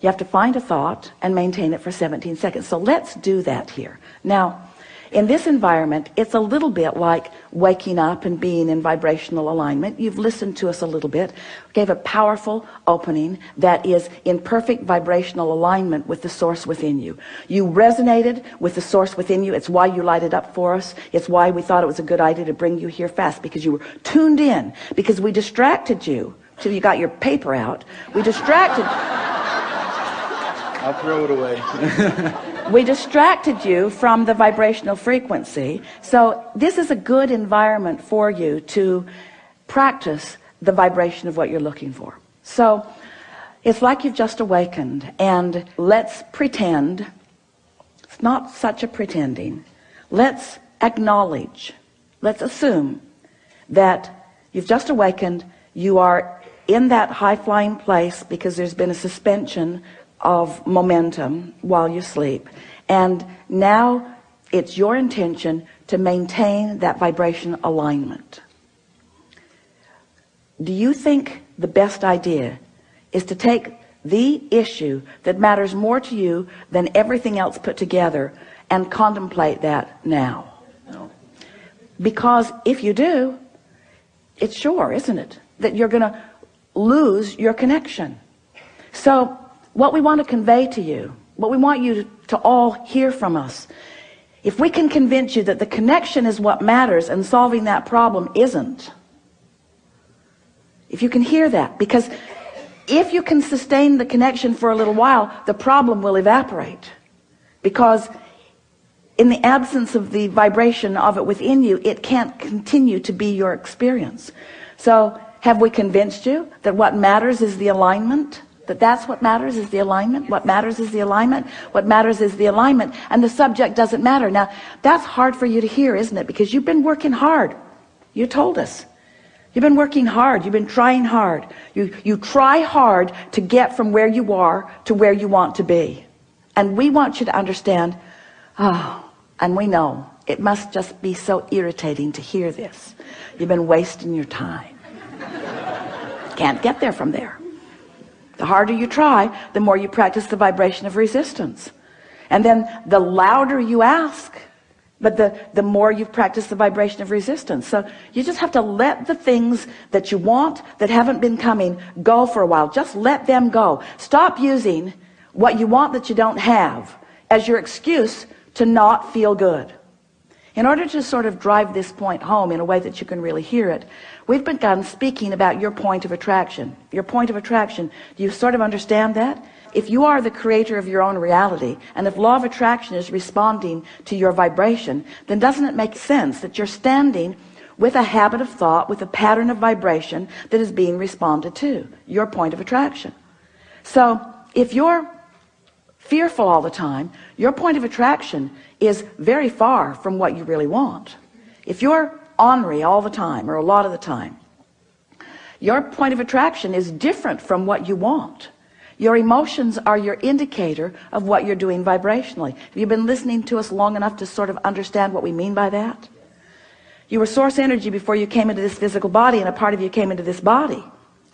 you have to find a thought and maintain it for 17 seconds. So let's do that here. Now in this environment it's a little bit like waking up and being in vibrational alignment. You've listened to us a little bit. Gave a powerful opening that is in perfect vibrational alignment with the source within you. You resonated with the source within you. It's why you lighted up for us. It's why we thought it was a good idea to bring you here fast because you were tuned in because we distracted you. Till you got your paper out. We distracted I'll throw it away. We distracted you from the vibrational frequency so this is a good environment for you to practice the vibration of what you're looking for. So it's like you've just awakened and let's pretend it's not such a pretending let's acknowledge let's assume that you've just awakened you are in that high-flying place because there's been a suspension of momentum while you sleep. And now it's your intention to maintain that vibration alignment. Do you think the best idea is to take the issue that matters more to you than everything else put together and contemplate that now? No. because if you do it's sure isn't it that you're gonna lose your connection. So what we want to convey to you what we want you to, all hear from us if we can convince you that the connection is what matters and solving that problem isn't if you can hear that because if you can sustain the connection for a little while the problem will evaporate. Because in the absence of the vibration of it within you it can't continue to be your experience. So have we convinced you that what matters is the alignment that that's what matters is the alignment. What matters is the alignment. What matters is the alignment. And the subject doesn't matter. Now that's hard for you to hear isn't it? Because you've been working hard. You told us. You've been working hard. You've been trying hard. You you try hard to get from where you are to where you want to be. And we want you to understand oh and we know it must just be so irritating to hear this. You've been wasting your time. Can't get there from there the harder you try the more you practice the vibration of resistance. And then the louder you ask but the the more you've practiced the vibration of resistance. So you just have to let the things that you want that haven't been coming go for a while. Just let them go. Stop using what you want that you don't have as your excuse to not feel good in order to sort of drive this point home in a way that you can really hear it we've begun speaking about your point of attraction. Your point of attraction. Do you sort of understand that? If you are the creator of your own reality and if law of attraction is responding to your vibration then doesn't it make sense that you're standing with a habit of thought with a pattern of vibration that is being responded to? Your point of attraction. So if you're fearful all the time your point of attraction is very far from what you really want. If you're ornery all the time or a lot of the time your point of attraction is different from what you want. Your emotions are your indicator of what you're doing vibrationally. Have you been listening to us long enough to sort of understand what we mean by that? You were source energy before you came into this physical body and a part of you came into this body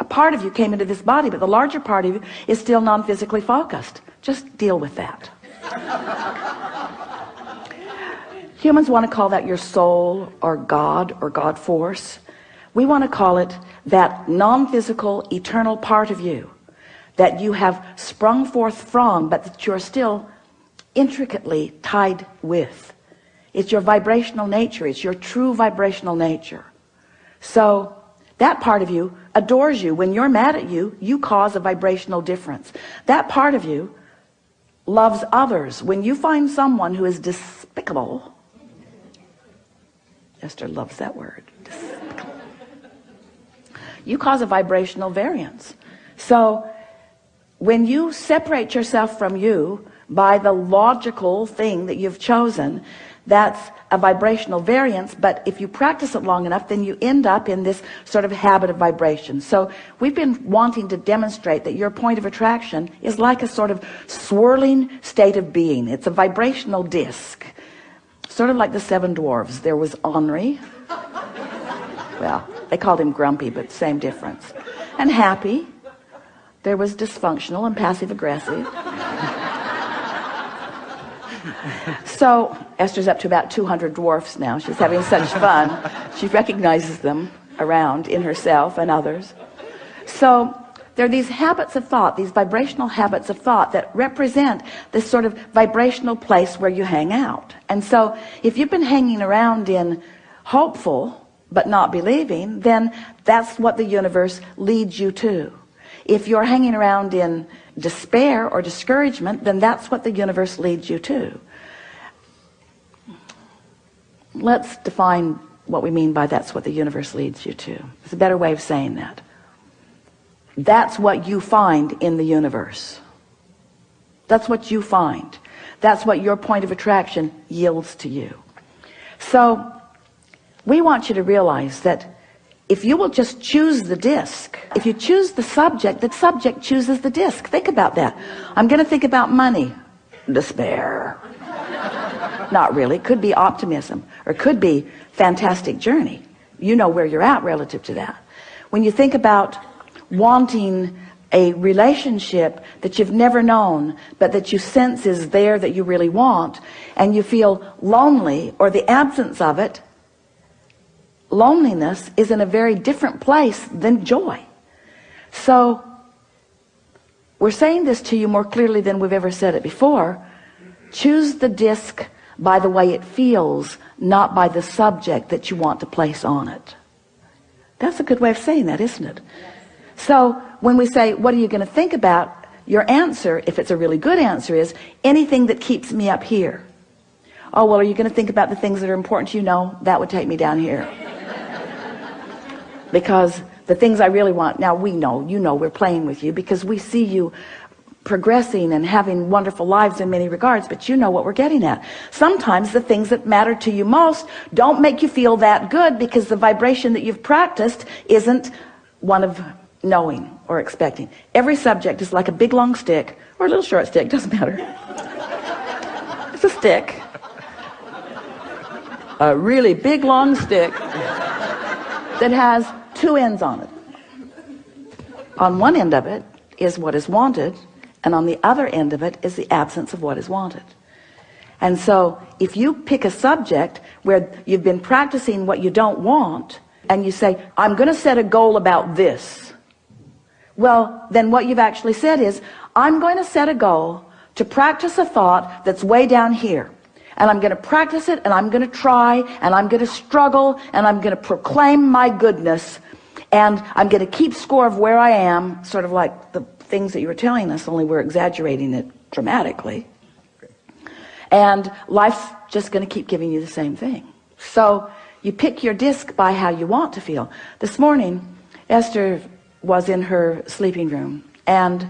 a part of you came into this body but the larger part of you is still non-physically focused. Just deal with that. Humans want to call that your soul or God or God force. We want to call it that non-physical eternal part of you that you have sprung forth from but that you're still intricately tied with. It's your vibrational nature. It's your true vibrational nature. So that part of you adores you. When you're mad at you you cause a vibrational difference. That part of you loves others. When you find someone who is despicable Esther loves that word you cause a vibrational variance. So when you separate yourself from you by the logical thing that you've chosen that's a vibrational variance but if you practice it long enough then you end up in this sort of habit of vibration. So we've been wanting to demonstrate that your point of attraction is like a sort of swirling state of being. It's a vibrational disc sort of like the seven dwarves. There was Henri. Well they called him grumpy but same difference. And happy. There was dysfunctional and passive aggressive so Esther's up to about 200 dwarfs now. She's having such fun. She recognizes them around in herself and others. So there are these habits of thought these vibrational habits of thought that represent this sort of vibrational place where you hang out. And so if you've been hanging around in hopeful but not believing then that's what the universe leads you to if you're hanging around in despair or discouragement then that's what the universe leads you to. Let's define what we mean by that's what the universe leads you to. It's a better way of saying that. That's what you find in the universe. That's what you find. That's what your point of attraction yields to you. So we want you to realize that if you will just choose the disc if you choose the subject the subject chooses the disc. Think about that. I'm gonna think about money. Despair. Not really. Could be optimism or could be fantastic journey. You know where you're at relative to that. When you think about wanting a relationship that you've never known but that you sense is there that you really want and you feel lonely or the absence of it loneliness is in a very different place than joy. So we're saying this to you more clearly than we've ever said it before. Choose the disc by the way it feels not by the subject that you want to place on it. That's a good way of saying that isn't it? So when we say what are you going to think about? your answer if it's a really good answer is anything that keeps me up here. Oh well are you going to think about the things that are important to you? No that would take me down here because the things I really want now we know you know we're playing with you because we see you progressing and having wonderful lives in many regards but you know what we're getting at. Sometimes the things that matter to you most don't make you feel that good because the vibration that you've practiced isn't one of knowing or expecting. Every subject is like a big long stick or a little short stick doesn't matter. It's a stick. A really big long stick that has two ends on it. On one end of it is what is wanted and on the other end of it is the absence of what is wanted. And so if you pick a subject where you've been practicing what you don't want and you say I'm gonna set a goal about this well then what you've actually said is I'm going to set a goal to practice a thought that's way down here and I'm going to practice it and I'm going to try and I'm going to struggle and I'm going to proclaim my goodness. And I'm going to keep score of where I am sort of like the things that you were telling us only we're exaggerating it dramatically. And life's just going to keep giving you the same thing. So you pick your disc by how you want to feel. This morning Esther was in her sleeping room and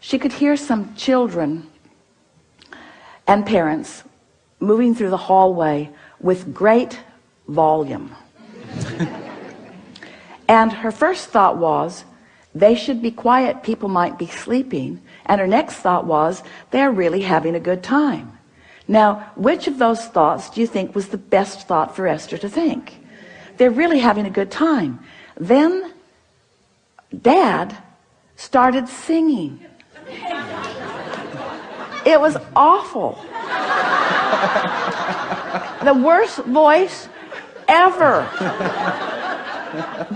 she could hear some children and parents moving through the hallway with great volume. And her first thought was they should be quiet people might be sleeping. And her next thought was they're really having a good time. Now which of those thoughts do you think was the best thought for Esther to think? They're really having a good time. Then dad started singing. It was awful the worst voice ever.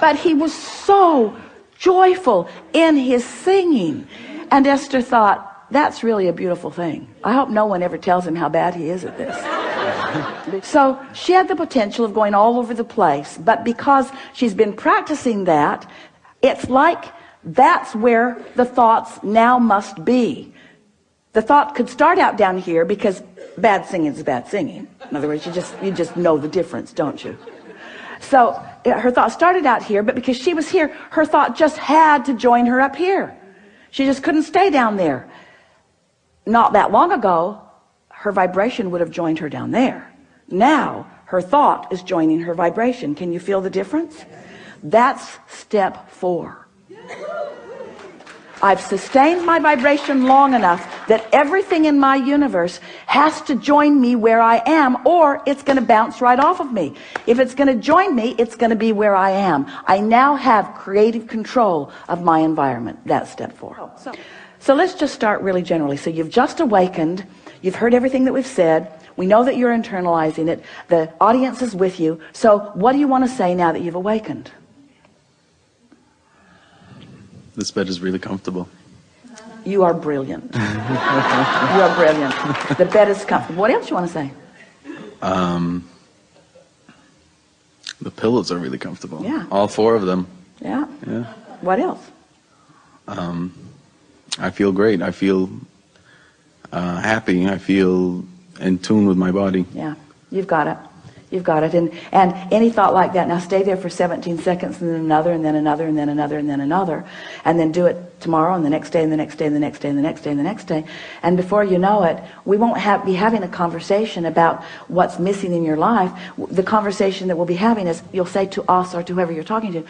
But he was so joyful in his singing. And Esther thought that's really a beautiful thing. I hope no one ever tells him how bad he is at this. So she had the potential of going all over the place. But because she's been practicing that it's like that's where the thoughts now must be the thought could start out down here because bad singing is bad singing. In other words you just you just know the difference don't you? So her thought started out here but because she was here her thought just had to join her up here. She just couldn't stay down there. Not that long ago her vibration would have joined her down there. Now her thought is joining her vibration. Can you feel the difference? That's step four I've sustained my vibration long enough that everything in my universe has to join me where I am or it's going to bounce right off of me. If it's going to join me, it's going to be where I am. I now have creative control of my environment. That's step four. Oh, so, so let's just start really generally. So you've just awakened. You've heard everything that we've said. We know that you're internalizing it. The audience is with you. So what do you want to say now that you've awakened? This bed is really comfortable. You are brilliant. you are brilliant. The bed is comfortable. What else you want to say? Um, the pillows are really comfortable. Yeah. All four of them. Yeah. Yeah. What else? Um, I feel great. I feel uh, happy. I feel in tune with my body. Yeah. You've got it. You've got it. And, and any thought like that, now stay there for 17 seconds and then another and then another and then another and then another. And then do it tomorrow and the next day and the next day and the next day and the next day and the next day. And before you know it, we won't have, be having a conversation about what's missing in your life. The conversation that we'll be having is you'll say to us or to whoever you're talking to,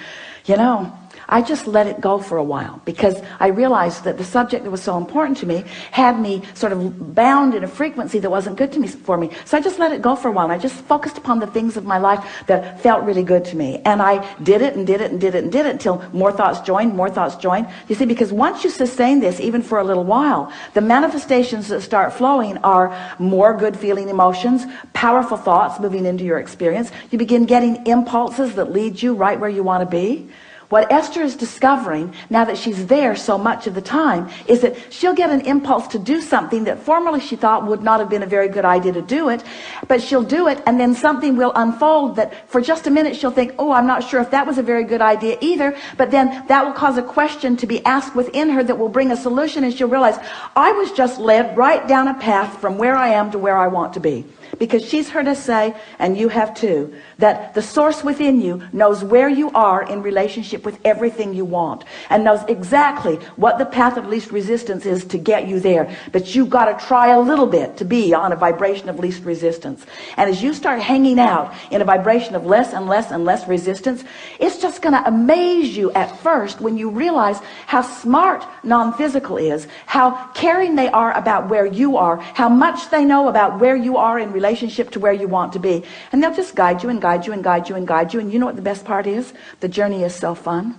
you know, I just let it go for a while because I realized that the subject that was so important to me had me sort of bound in a frequency that wasn't good to me for me. So I just let it go for a while. And I just focused upon the things of my life that felt really good to me. And I did it and did it and did it and did it until more thoughts joined, more thoughts joined. You see, because once you sustain this, even for a little while, the manifestations that start flowing are more good feeling emotions, powerful thoughts moving into your experience. You begin getting impulses that lead you right where you want to be. What Esther is discovering now that she's there so much of the time is that she'll get an impulse to do something that formerly she thought would not have been a very good idea to do it, but she'll do it and then something will unfold that for just a minute she'll think, oh, I'm not sure if that was a very good idea either, but then that will cause a question to be asked within her that will bring a solution and she'll realize, I was just led right down a path from where I am to where I want to be because she's heard us say and you have too that the source within you knows where you are in relationship with everything you want and knows exactly what the path of least resistance is to get you there. But you've got to try a little bit to be on a vibration of least resistance. And as you start hanging out in a vibration of less and less and less resistance it's just going to amaze you at first when you realize how smart non-physical is how caring they are about where you are how much they know about where you are in relationship to where you want to be. And they'll just guide you and guide you and guide you and guide you. And you know what the best part is? The journey is so fun.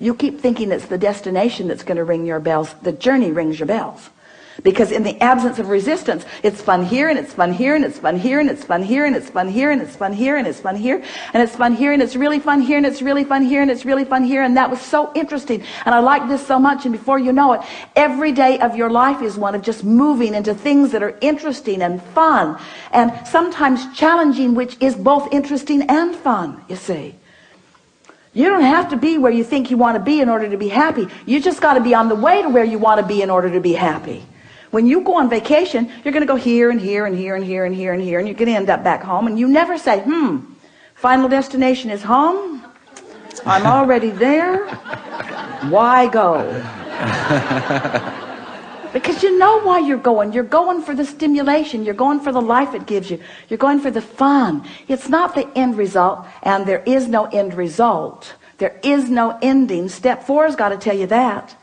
You keep thinking it's the destination that's going to ring your bells. The journey rings your bells because in the absence of resistance it's fun here and it's fun here and it's fun here and it's fun here and it's fun here and it's fun here and it's fun here and it's fun here and it's really fun here and it's really fun here and it's really fun here and that was so interesting and I like this so much and before you know it every day of your life is one of just moving into things that are interesting and fun and sometimes challenging which is both interesting and fun you see you don't have to be where you think you want to be in order to be happy you just got to be on the way to where you want to be in order to be happy when you go on vacation, you're going to go here and here and here and here and here and here, and you're going to end up back home. And you never say, hmm, final destination is home. I'm already there. Why go? because you know why you're going. You're going for the stimulation. You're going for the life it gives you. You're going for the fun. It's not the end result, and there is no end result. There is no ending. Step four has got to tell you that.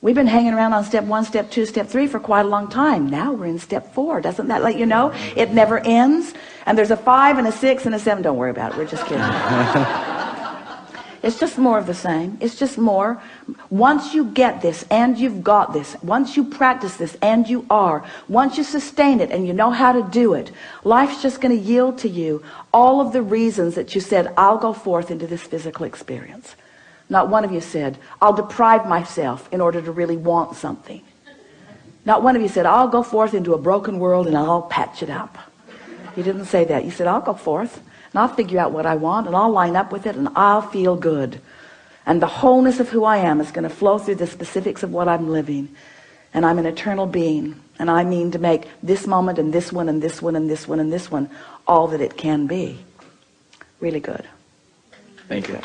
We've been hanging around on step one, step two, step three for quite a long time. Now we're in step four. Doesn't that let you know? It never ends. And there's a five and a six and a seven. Don't worry about it. We're just kidding. it's just more of the same. It's just more. Once you get this and you've got this, once you practice this and you are, once you sustain it and you know how to do it, life's just going to yield to you all of the reasons that you said, I'll go forth into this physical experience. Not one of you said, I'll deprive myself in order to really want something. Not one of you said, I'll go forth into a broken world and I'll patch it up. You didn't say that. You said, I'll go forth and I'll figure out what I want and I'll line up with it and I'll feel good. And the wholeness of who I am is going to flow through the specifics of what I'm living. And I'm an eternal being. And I mean to make this moment and this one and this one and this one and this one all that it can be. Really good. Thank you.